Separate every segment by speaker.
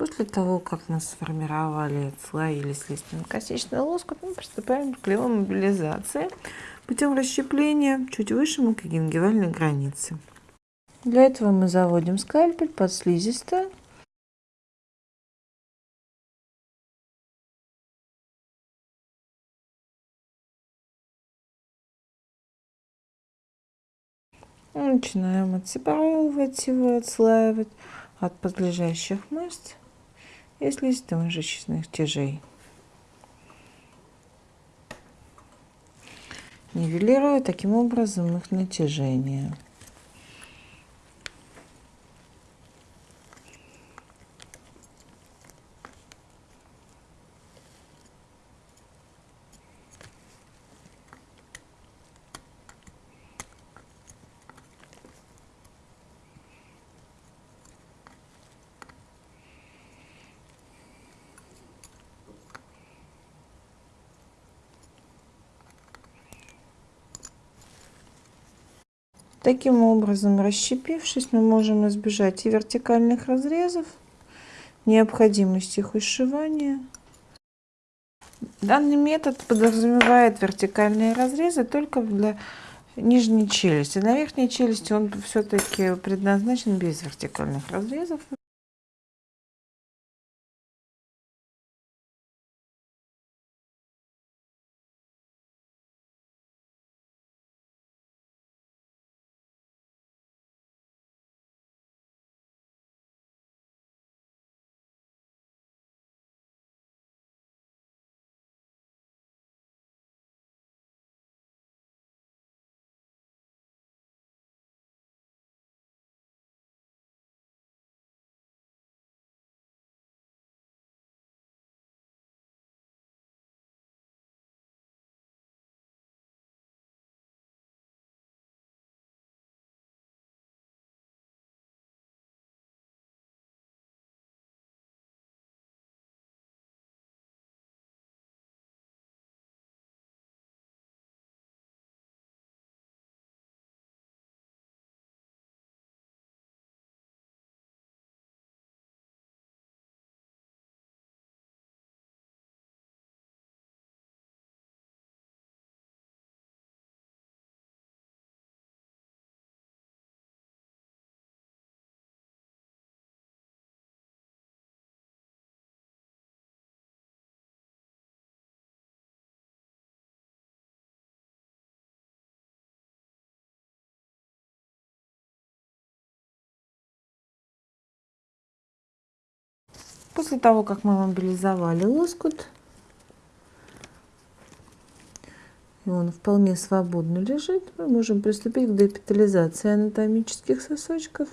Speaker 1: После того, как мы сформировали слои или слизистно-косичный лоскут, мы приступаем к клеевой мобилизации путем расщепления чуть выше мукогенгивальной границы. Для этого мы заводим скальпель под слизистую. Начинаем отсепаровывать его, отслаивать от подлежащих мышц и слизисто-мышечных тяжей. Нивелируя таким образом их натяжение. Таким образом, расщепившись, мы можем избежать и вертикальных разрезов, необходимости их ушивания. Данный метод подразумевает вертикальные разрезы только для нижней челюсти. На верхней челюсти он все-таки предназначен без вертикальных разрезов. После того, как мы мобилизовали лоскут, и он вполне свободно лежит, мы можем приступить к депитализации анатомических сосочков.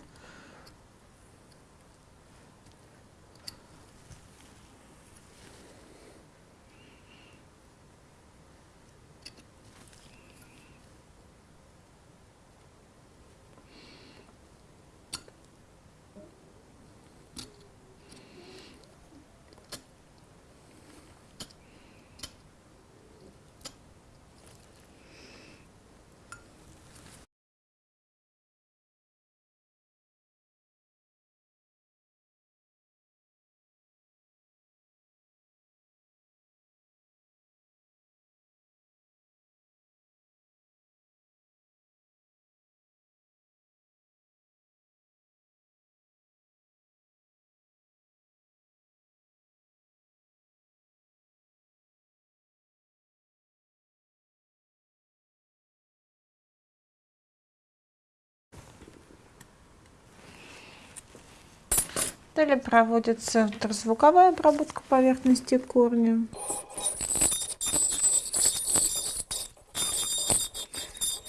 Speaker 1: Далее проводится ультразвуковая обработка поверхности корня.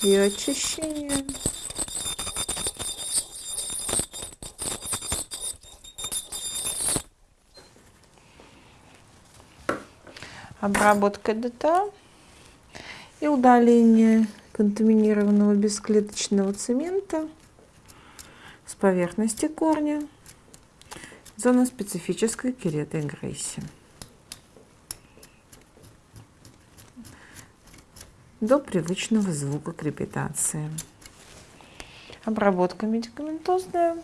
Speaker 1: И очищение. Обработка ДТА и удаление контаминированного бесклеточного цемента с поверхности корня. Зона специфической кератоагрессии. До привычного звука крепитации. Обработка медикаментозная.